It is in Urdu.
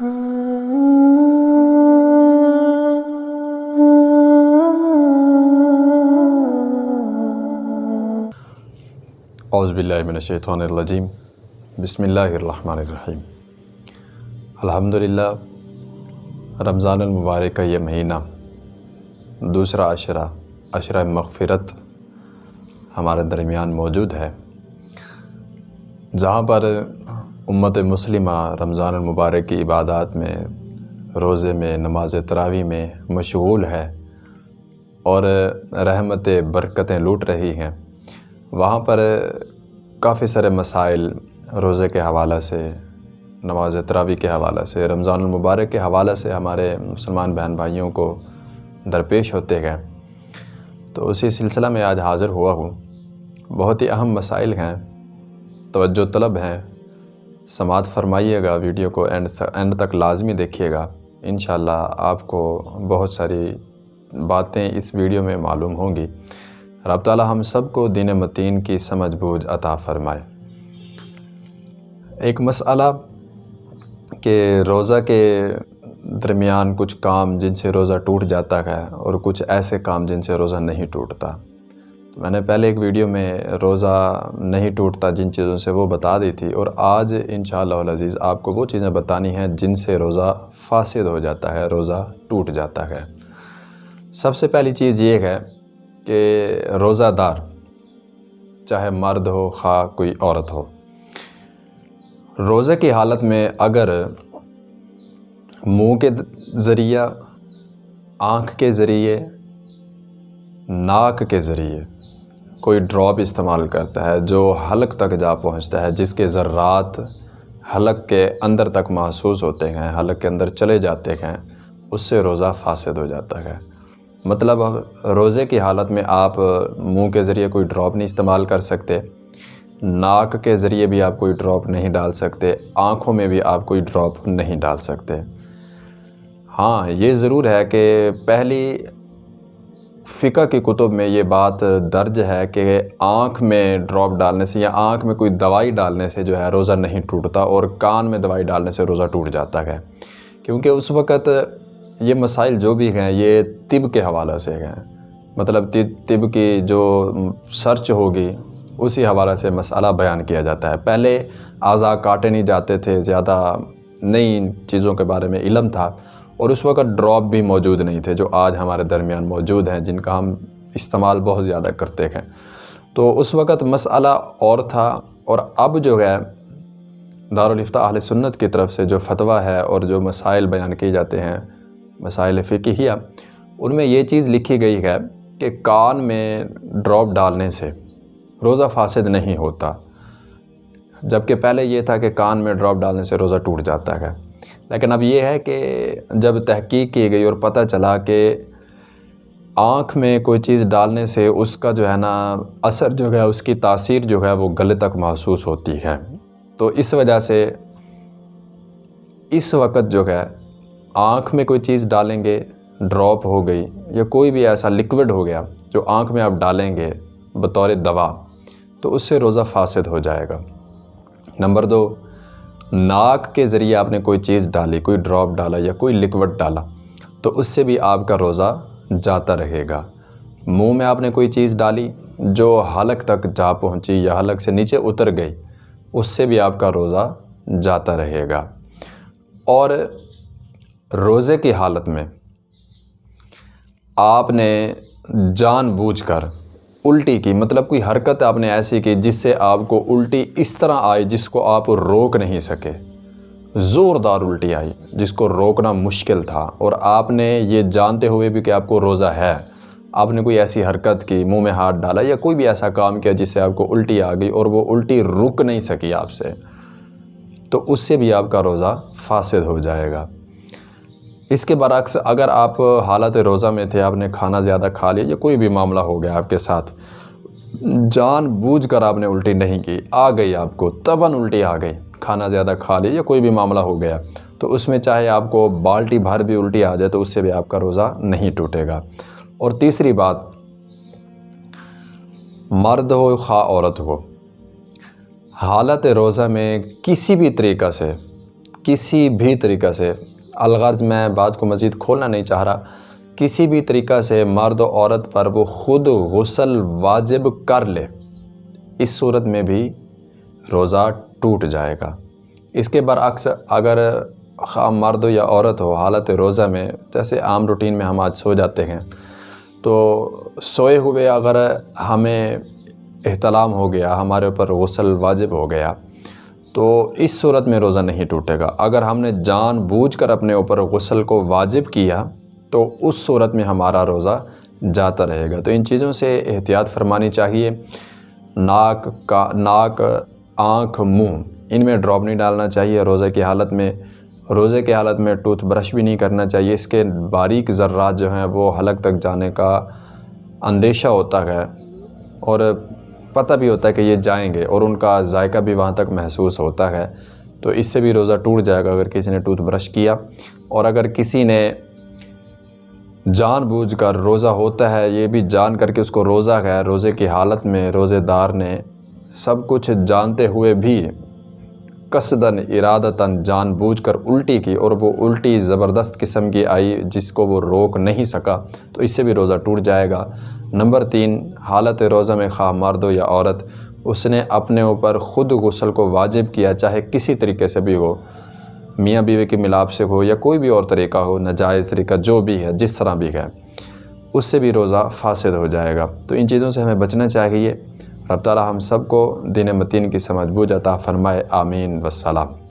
اعوذ باللہ من الشیطان الرجیم۔ بسم اللہ الرحمن الرحیم۔ الحمدللہ، رمضان المبارک کا یہ مہینہ، دوسرا عشرہ عشرہ مغفرت ہمارے درمیان موجود ہے۔ جہاں پر امت مسلمہ رمضان المبارک کی عبادات میں، روزے میں، نماز تراوی میں مشغول ہے اور رحمت، برکتیں لوٹ رہی ہیں۔ وہاں پر کافی سارے مسائل روزے کے حوالہ سے، نماز تراوی کے حوالہ سے، رمضان المبارک کے حوالہ سے ہمارے مسلمان بہن بھائیوں کو درپیش ہوتے گئے تو اسی سلسلہ میں آج حاضر ہوا ہوں۔ بہت ہی اہم مسائل ہیں، توجہ طلب ہیں۔ سماعت فرمائیے گا، ویڈیو کو اینڈ اینڈ تک لازمی دیکھیے گا۔ انشاءاللہ آپ کو بہت ساری باتیں اس ویڈیو میں معلوم ہوں گی۔ رب تعالی ہم سب کو دین متین کی سمجھ بوجھ عطا فرمائے۔ ایک مسئلہ کہ روزہ کے درمیان کچھ کام جن سے روزہ ٹوٹ جاتا ہے اور کچھ ایسے کام جن سے روزہ نہیں ٹوٹتا۔ تو میں نے پہلے ایک ویڈیو میں روزہ نہیں ٹوٹتا جن چیزوں سے وہ بتا دی تھی اور آج انشاءاللہ العزیز آپ کو وہ چیزیں بتانی ہیں جن سے روزہ فاسد ہو جاتا ہے، روزہ ٹوٹ جاتا ہے۔ سب سے پہلی چیز یہ ہے کہ روزہ دار، چاہے مرد ہو، خواہ کوئی عورت ہو، روزے کی حالت میں اگر منہ کے ذریعہ، آنکھ کے ذریعے، ناک کے ذریعے کوئی ڈراپ استعمال کرتا ہے جو حلق تک جا پہنچتا ہے، جس کے ذرات حلق کے اندر تک محسوس ہوتے ہیں، حلق کے اندر چلے جاتے ہیں، اس سے روزہ فاسد ہو جاتا ہے۔ مطلب روزے کی حالت میں آپ منہ کے ذریعے کوئی ڈراپ نہیں استعمال کر سکتے، ناک کے ذریعے بھی آپ کوئی ڈراپ نہیں ڈال سکتے، آنکھوں میں بھی آپ کوئی ڈراپ نہیں ڈال سکتے۔ ہاں یہ ضرور ہے کہ پہلی فقہ کی کتب میں یہ بات درج ہے کہ آنکھ میں ڈراپ ڈالنے سے یا آنکھ میں کوئی دوائی ڈالنے سے جو ہے روزہ نہیں ٹوٹتا اور کان میں دوائی ڈالنے سے روزہ ٹوٹ جاتا ہے۔ کیونکہ اس وقت یہ مسائل جو بھی ہیں یہ طب کے حوالہ سے ہیں۔ مطلب طب کی جو سرچ ہوگی اسی حوالہ سے مسئلہ بیان کیا جاتا ہے۔ پہلے اعضاء کاٹے نہیں جاتے تھے، زیادہ نئی چیزوں کے بارے میں علم تھا۔ اور اس وقت ڈراپ بھی موجود نہیں تھے جو آج ہمارے درمیان موجود ہیں، جن کا ہم استعمال بہت زیادہ کرتے ہیں۔ تو اس وقت مسئلہ اور تھا اور اب جو ہے دارالفتہ اہل سنت کی طرف سے جو فتویٰ ہے اور جو مسائل بیان کیے جاتے ہیں، مسائل فقہیہ، ان میں یہ چیز لکھی گئی ہے کہ کان میں ڈراپ ڈالنے سے روزہ فاسد نہیں ہوتا۔ جبکہ پہلے یہ تھا کہ کان میں ڈراپ ڈالنے سے روزہ ٹوٹ جاتا ہے۔ لیکن اب یہ ہے کہ جب تحقیق کی گئی اور پتہ چلا کہ آنکھ میں کوئی چیز ڈالنے سے اس کا جو ہے نا اثر جو ہے، اس کی تاثیر جو ہے، وہ گلے تک محسوس ہوتی ہے۔ تو اس وجہ سے اس وقت جو ہے، آنکھ میں کوئی چیز ڈالیں گے، ڈراپ ہو گئی یا کوئی بھی ایسا لکوڈ ہو گیا جو آنکھ میں آپ ڈالیں گے بطور دوا، تو اس سے روزہ فاسد ہو جائے گا۔ نمبر دو ناک کے ذریعے آپ نے کوئی چیز ڈالی، کوئی ڈراپ ڈالا یا کوئی لکوڈ ڈالا، تو اس سے بھی آپ کا روزہ جاتا رہے گا۔ منہ میں آپ نے کوئی چیز ڈالی جو حلق تک جا پہنچی یا حلق سے نیچے اتر گئی، اس سے بھی آپ کا روزہ جاتا رہے گا۔ اور روزے کی حالت میں آپ نے جان بوجھ کر الٹی کی مطلب کوئی حرکت آپ نے ایسی کی جس سے آپ کو الٹی اس طرح آئی جس کو آپ روک نہیں سکے۔ زوردار الٹی آئی جس کو روکنا مشکل تھا۔ اور آپ نے یہ جانتے ہوئے بھی کہ آپ کو روزہ ہے۔ آپ نے کوئی ایسی حرکت کی، منہ میں ہاتھ ڈالا یا کوئی بھی ایسا کام کیا جس سے آپ کو الٹی آ گئی اور وہ الٹی رک نہیں سکی آپ سے۔ تو اس سے بھی آپ کا روزہ فاسد ہو جائے گا۔ اس کے برعکس اگر آپ حالت روزہ میں تھے، آپ نے کھانا زیادہ کھا لیا یا کوئی بھی معاملہ ہو گیا آپ کے ساتھ۔ جان بوجھ کر آپ نے الٹی نہیں کی، آ گئی آپ کو تباً الٹی آ گئی۔ کھانا زیادہ کھا لیا یا کوئی بھی معاملہ ہو گیا۔ تو اس میں چاہے آپ کو بالٹی بھر بھی الٹی آ جائے تو اس سے بھی آپ کا روزہ نہیں ٹوٹے گا۔ اور تیسری بات، مرد ہو، خواہ عورت ہو، حالت روزہ میں کسی بھی طریقہ سے، کسی بھی طریقہ سے الغرض میں بات کو مزید کھولنا نہیں چاہ رہا، کسی بھی طریقہ سے مرد و عورت پر وہ خود غسل واجب کر لے، اس صورت میں بھی روزہ ٹوٹ جائے گا۔ اس کے برعکس اگر خواہ مرد یا عورت ہو، حالت روزہ میں، جیسے عام روٹین میں ہم آج سو جاتے ہیں، تو سوئے ہوئے اگر ہمیں احتلام ہو گیا، ہمارے اوپر غسل واجب ہو گیا تو اس صورت میں روزہ نہیں ٹوٹے گا۔ اگر ہم نے جان بوجھ کر اپنے اوپر غسل کو واجب کیا، تو اس صورت میں ہمارا روزہ جاتا رہے گا۔ تو ان چیزوں سے احتیاط فرمانی چاہیے۔ ناک کا، ناک، آنکھ، منہ، ان میں ڈراپ نہیں ڈالنا چاہیے۔ روزہ کی حالت میں، روزے کی حالت میں ٹوتھ برش بھی نہیں کرنا چاہیے۔ اس کے باریک ذرات جو ہیں، وہ حلق تک جانے کا اندیشہ ہوتا ہے۔ اور پتہ بھی ہوتا ہے کہ یہ جائیں گے اور ان کا ذائقہ بھی وہاں تک محسوس ہوتا ہے۔ تو اس سے بھی روزہ ٹوٹ جائے گا اگر کسی نے ٹوتھ برش کیا۔ اور اگر کسی نے جان بوجھ کر روزہ ہوتا ہے، یہ بھی جان کر کے اس کو روزہ ہے، روزے کی حالت میں روزے دار نے سب کچھ جانتے ہوئے بھی قصداً ارادتاً جان بوجھ کر الٹی کی اور وہ الٹی زبردست قسم کی آئی جس کو وہ روک نہیں سکا، تو اس سے بھی روزہ ٹوٹ جائے گا۔ نمبر تین، حالت روزہ میں خواہ مرد ہو یا عورت، اس نے اپنے اوپر خود غسل کو واجب کیا چاہے کسی طریقے سے بھی ہو۔ میاں بیوی کے ملاپ سے ہو یا کوئی بھی اور طریقہ ہو، ناجائز طریقہ جو بھی ہے، جس طرح بھی ہے، اس سے بھی روزہ فاسد ہو جائے گا۔ تو ان چیزوں سے ہمیں بچنا چاہیے رب تعالی ہم سب کو دین متین کی سمجھ بوجھ عطا فرمائے آمین والسلام۔